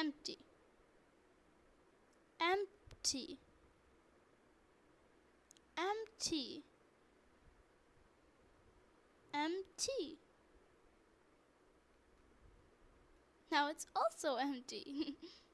empty. Empty. Empty. Empty. Now it's also empty.